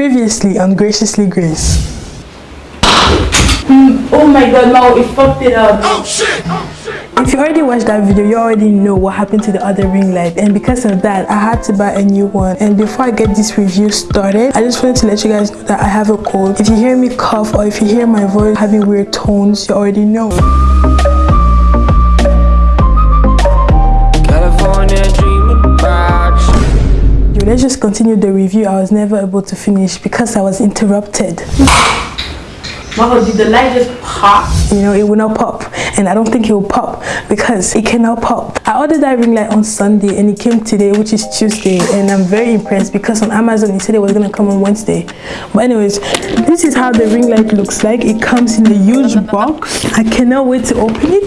Previously on Graciously Grace. Hmm, oh my god, now it fucked it up. Oh, oh shit! If you already watched that video, you already know what happened to the other ring light and because of that, I had to buy a new one. And before I get this review started, I just wanted to let you guys know that I have a cold. If you hear me cough or if you hear my voice having weird tones, you already know. Let's just continue the review. I was never able to finish because I was interrupted. Mama, did the light just pop? You know, it will not pop. And I don't think it will pop because it cannot pop. I ordered that ring light on Sunday and it came today, which is Tuesday. And I'm very impressed because on Amazon it said it was going to come on Wednesday. But anyways, this is how the ring light looks like. It comes in a huge box. I cannot wait to open it.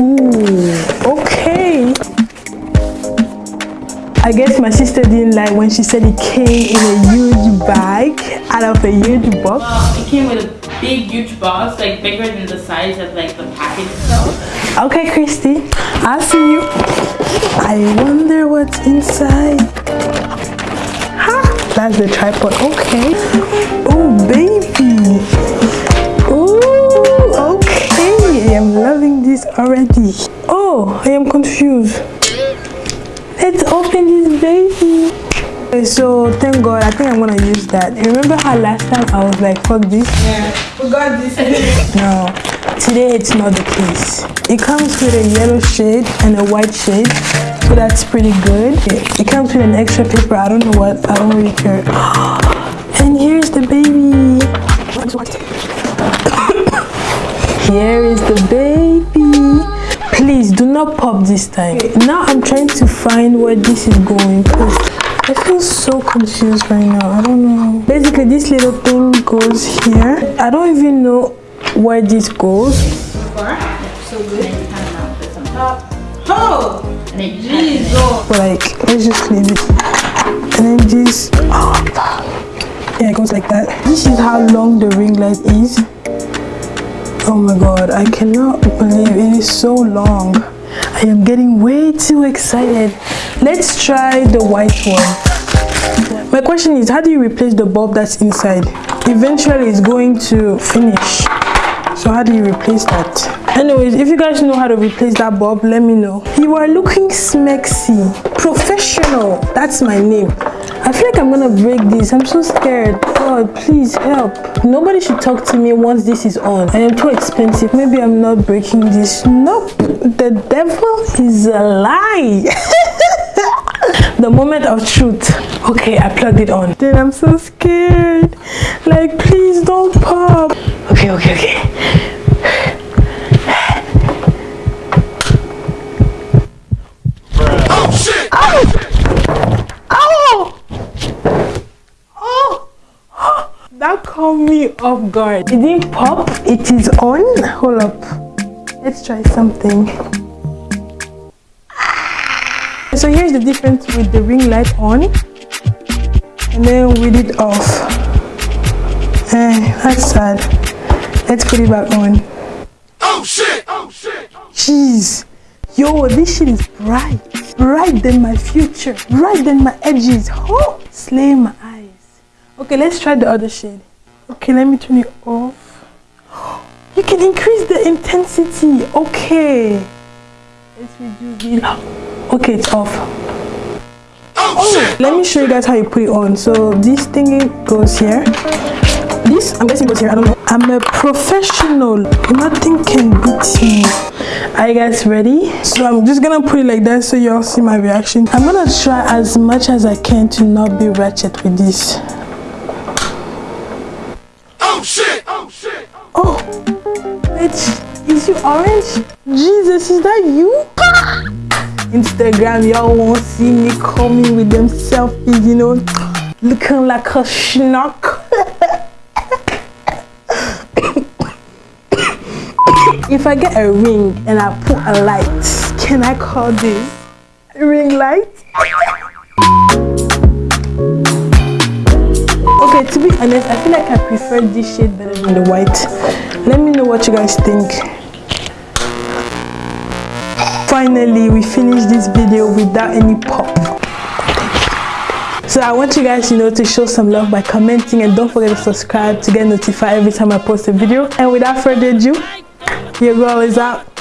Ooh, okay. I guess my sister didn't like when she said it came in a huge bag out of a huge box. Well, it came with a big huge box, like bigger than the size of like the package itself. Okay, Christy, I'll see you. I wonder what's inside. Ha! That's the tripod. Okay. Oh, baby. So thank God, I think I'm gonna use that. Remember how last time I was like, fuck this? Yeah, forgot this. no, today it's not the case. It comes with a yellow shade and a white shade, so that's pretty good. It comes with an extra paper. I don't know what. I don't really care. And here's the baby. Here is the baby please do not pop this time now i'm trying to find where this is going i feel so confused right now i don't know basically this little thing goes here i don't even know where this goes so far. So good oh And off. but like let's just leave it and then this oh, yeah it goes like that this is how long the ring light is Oh my god, I cannot believe it is so long. I am getting way too excited. Let's try the white one. My question is, how do you replace the bulb that's inside? Eventually it's going to finish. So how do you replace that? Anyways, if you guys know how to replace that bulb, let me know. You are looking smexy. Professional. That's my name. I feel like I'm gonna break this. I'm so scared. God, please help. Nobody should talk to me once this is on. I am too expensive. Maybe I'm not breaking this. Nope. The devil is a lie. the moment of truth. Okay, I plugged it on. Then I'm so scared. Like, please don't pop. Okay, okay, okay. That caught me off guard. It didn't pop, it is on. Hold up. Let's try something. So here's the difference with the ring light on and then with it off. Eh, that's sad. Let's put it back on. Oh shit! Oh shit! Jeez. Yo, this shit is bright. Bright than my future. Bright than my edges. Oh, slay my Okay, let's try the other shade. Okay, let me turn it off. You can increase the intensity. Okay. Let's reduce it. Okay, it's off. Oh, oh let me show you guys how you put it on. So this thingy goes here. This, I'm guessing goes here. I don't know. I'm a professional. Nothing can beat me. Are you guys ready? So I'm just gonna put it like that so y'all see my reaction. I'm gonna try as much as I can to not be ratchet with this. Oh, oh, oh, is you orange? Jesus, is that you? Instagram, y'all won't see me coming with them selfies, you know, looking like a schnock. if I get a ring and I put a light, can I call this ring light? Okay, to be honest, I feel like I prefer this shade better than the white. Let me know what you guys think finally we finished this video without any pop So I want you guys, you know, to show some love by commenting and don't forget to subscribe to get notified every time I post a video. And without further ado, your girl is out.